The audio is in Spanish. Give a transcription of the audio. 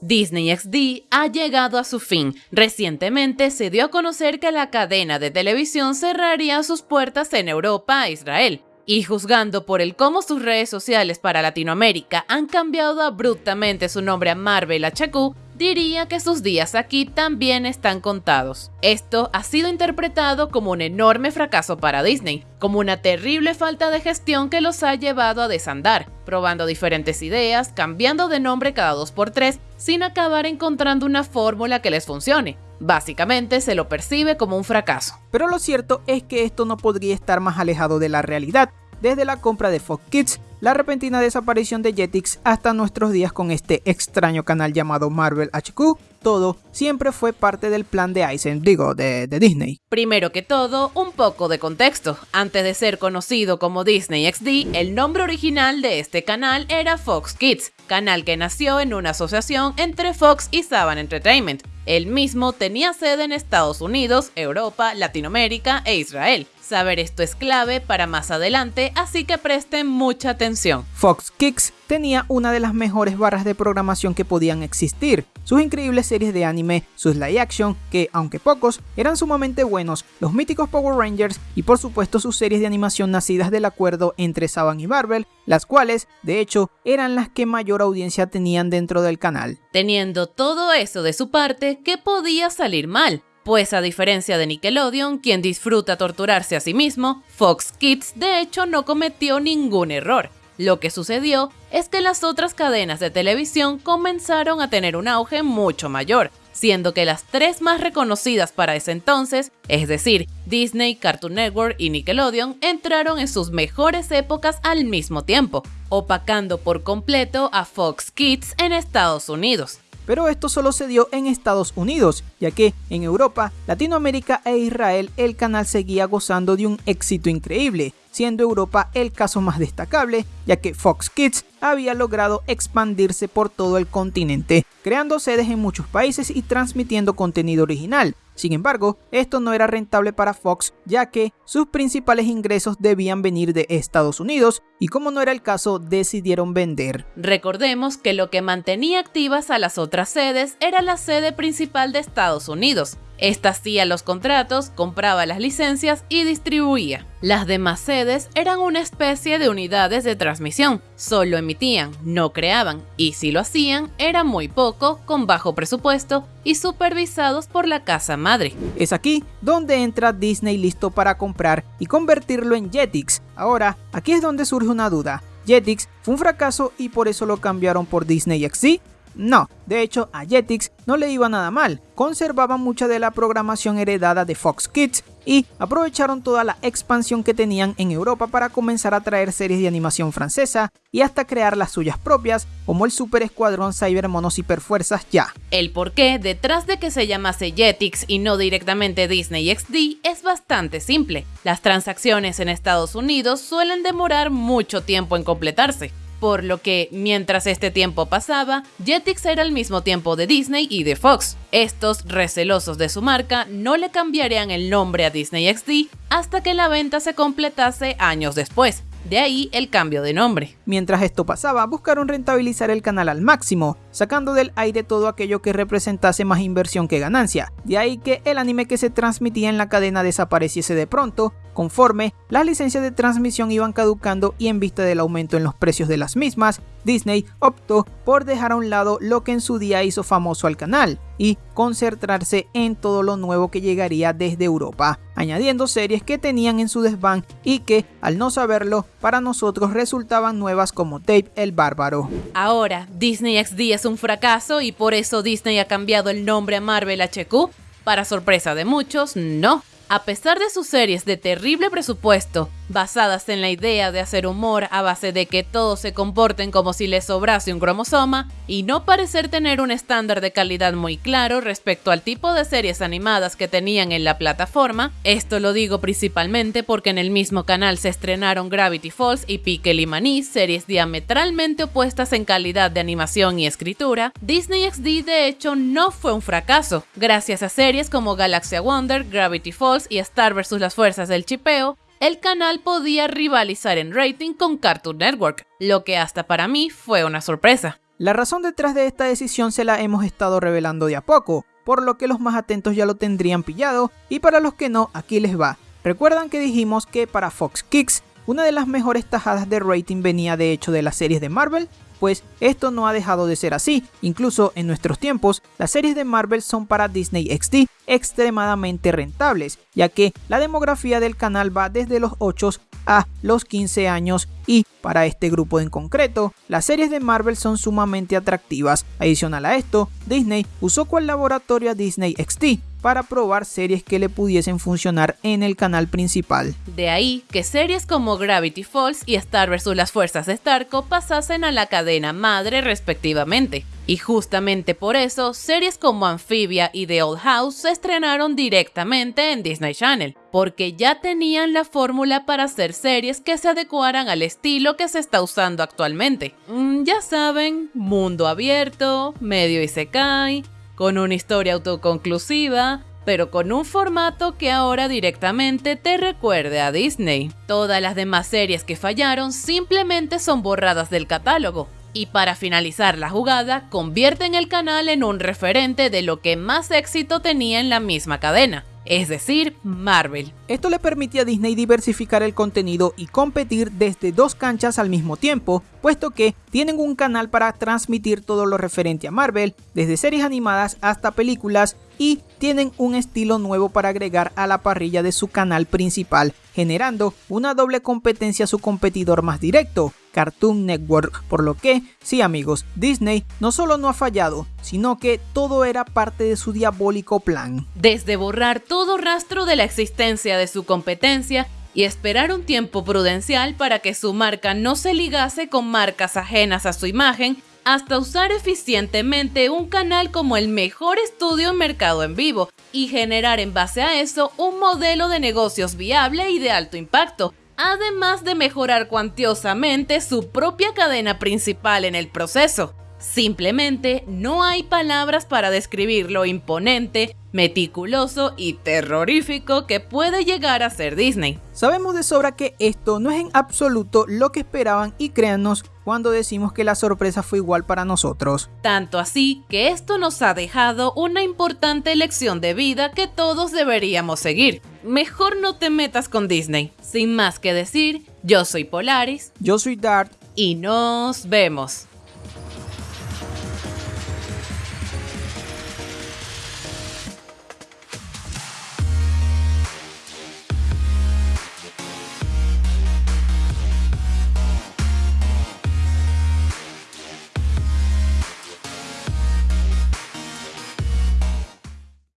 Disney XD ha llegado a su fin. Recientemente se dio a conocer que la cadena de televisión cerraría sus puertas en Europa e Israel. Y juzgando por el cómo sus redes sociales para Latinoamérica han cambiado abruptamente su nombre a Marvel HQ, diría que sus días aquí también están contados. Esto ha sido interpretado como un enorme fracaso para Disney, como una terrible falta de gestión que los ha llevado a desandar, probando diferentes ideas, cambiando de nombre cada dos por tres, sin acabar encontrando una fórmula que les funcione. Básicamente se lo percibe como un fracaso. Pero lo cierto es que esto no podría estar más alejado de la realidad, desde la compra de Fox Kids, la repentina desaparición de Jetix hasta nuestros días con este extraño canal llamado Marvel HQ, todo siempre fue parte del plan de Eisen, digo, de, de, Disney. Primero que todo, un poco de contexto. Antes de ser conocido como Disney XD, el nombre original de este canal era Fox Kids, canal que nació en una asociación entre Fox y Saban Entertainment. El mismo tenía sede en Estados Unidos, Europa, Latinoamérica e Israel. Saber esto es clave para más adelante, así que presten mucha atención. Fox Kicks tenía una de las mejores barras de programación que podían existir. Sus increíbles series de anime, sus live action, que aunque pocos, eran sumamente buenos, los míticos Power Rangers y por supuesto sus series de animación nacidas del acuerdo entre Saban y Marvel, las cuales, de hecho, eran las que mayor audiencia tenían dentro del canal. Teniendo todo eso de su parte, ¿qué podía salir mal? Pues a diferencia de Nickelodeon, quien disfruta torturarse a sí mismo, Fox Kids de hecho no cometió ningún error. Lo que sucedió es que las otras cadenas de televisión comenzaron a tener un auge mucho mayor, siendo que las tres más reconocidas para ese entonces, es decir, Disney, Cartoon Network y Nickelodeon, entraron en sus mejores épocas al mismo tiempo, opacando por completo a Fox Kids en Estados Unidos pero esto solo se dio en Estados Unidos, ya que en Europa, Latinoamérica e Israel el canal seguía gozando de un éxito increíble, siendo Europa el caso más destacable, ya que Fox Kids había logrado expandirse por todo el continente, creando sedes en muchos países y transmitiendo contenido original, sin embargo, esto no era rentable para Fox ya que sus principales ingresos debían venir de Estados Unidos y como no era el caso decidieron vender. Recordemos que lo que mantenía activas a las otras sedes era la sede principal de Estados Unidos, esta hacía los contratos, compraba las licencias y distribuía. Las demás sedes eran una especie de unidades de transmisión, solo emitían, no creaban, y si lo hacían era muy poco, con bajo presupuesto y supervisados por la casa madre. Es aquí donde entra Disney listo para comprar y convertirlo en Jetix. Ahora, aquí es donde surge una duda. Jetix fue un fracaso y por eso lo cambiaron por Disney XD no, de hecho a Jetix no le iba nada mal, conservaban mucha de la programación heredada de Fox Kids y aprovecharon toda la expansión que tenían en Europa para comenzar a traer series de animación francesa y hasta crear las suyas propias, como el Super Escuadrón Cyber Monos Hiperfuerzas ya. El porqué detrás de que se llamase Jetix y no directamente Disney XD es bastante simple. Las transacciones en Estados Unidos suelen demorar mucho tiempo en completarse por lo que mientras este tiempo pasaba, Jetix era al mismo tiempo de Disney y de Fox. Estos, recelosos de su marca, no le cambiarían el nombre a Disney XD hasta que la venta se completase años después. De ahí el cambio de nombre. Mientras esto pasaba, buscaron rentabilizar el canal al máximo, sacando del aire todo aquello que representase más inversión que ganancia. De ahí que el anime que se transmitía en la cadena desapareciese de pronto, Conforme las licencias de transmisión iban caducando y en vista del aumento en los precios de las mismas, Disney optó por dejar a un lado lo que en su día hizo famoso al canal y concentrarse en todo lo nuevo que llegaría desde Europa, añadiendo series que tenían en su desván y que, al no saberlo, para nosotros resultaban nuevas como Tape el Bárbaro. Ahora, Disney XD un fracaso y por eso Disney ha cambiado el nombre a Marvel HQ. Para sorpresa de muchos, no. A pesar de sus series de terrible presupuesto, basadas en la idea de hacer humor a base de que todos se comporten como si les sobrase un cromosoma, y no parecer tener un estándar de calidad muy claro respecto al tipo de series animadas que tenían en la plataforma, esto lo digo principalmente porque en el mismo canal se estrenaron Gravity Falls y Pickle y series diametralmente opuestas en calidad de animación y escritura, Disney XD de hecho no fue un fracaso, gracias a series como Galaxia Wonder, Gravity Falls, y Star vs las fuerzas del chipeo, el canal podía rivalizar en rating con Cartoon Network, lo que hasta para mí fue una sorpresa. La razón detrás de esta decisión se la hemos estado revelando de a poco, por lo que los más atentos ya lo tendrían pillado y para los que no, aquí les va. Recuerdan que dijimos que para Fox Kicks una de las mejores tajadas de rating venía de hecho de las series de Marvel, pues esto no ha dejado de ser así. Incluso en nuestros tiempos, las series de Marvel son para Disney XD extremadamente rentables, ya que la demografía del canal va desde los 8 a los 15 años y para este grupo en concreto, las series de Marvel son sumamente atractivas. Adicional a esto, Disney usó cual laboratorio a Disney XD para probar series que le pudiesen funcionar en el canal principal. De ahí que series como Gravity Falls y Star vs. las Fuerzas de Starco pasasen a la cadena madre respectivamente. Y justamente por eso, series como Amphibia y The Old House se estrenaron directamente en Disney Channel, porque ya tenían la fórmula para hacer series que se adecuaran al estilo que se está usando actualmente. Mm, ya saben, mundo abierto, medio y con una historia autoconclusiva, pero con un formato que ahora directamente te recuerde a Disney. Todas las demás series que fallaron simplemente son borradas del catálogo, y para finalizar la jugada, convierten el canal en un referente de lo que más éxito tenía en la misma cadena, es decir, Marvel. Esto le permitía a Disney diversificar el contenido y competir desde dos canchas al mismo tiempo, puesto que tienen un canal para transmitir todo lo referente a Marvel, desde series animadas hasta películas, y tienen un estilo nuevo para agregar a la parrilla de su canal principal, generando una doble competencia a su competidor más directo, Cartoon Network, por lo que, sí amigos, Disney no solo no ha fallado, sino que todo era parte de su diabólico plan. Desde borrar todo rastro de la existencia de su competencia, y esperar un tiempo prudencial para que su marca no se ligase con marcas ajenas a su imagen, hasta usar eficientemente un canal como el mejor estudio en mercado en vivo y generar en base a eso un modelo de negocios viable y de alto impacto, además de mejorar cuantiosamente su propia cadena principal en el proceso. Simplemente no hay palabras para describir lo imponente, meticuloso y terrorífico que puede llegar a ser Disney. Sabemos de sobra que esto no es en absoluto lo que esperaban y créanos cuando decimos que la sorpresa fue igual para nosotros. Tanto así que esto nos ha dejado una importante lección de vida que todos deberíamos seguir. Mejor no te metas con Disney. Sin más que decir, yo soy Polaris. Yo soy Dart. Y nos vemos.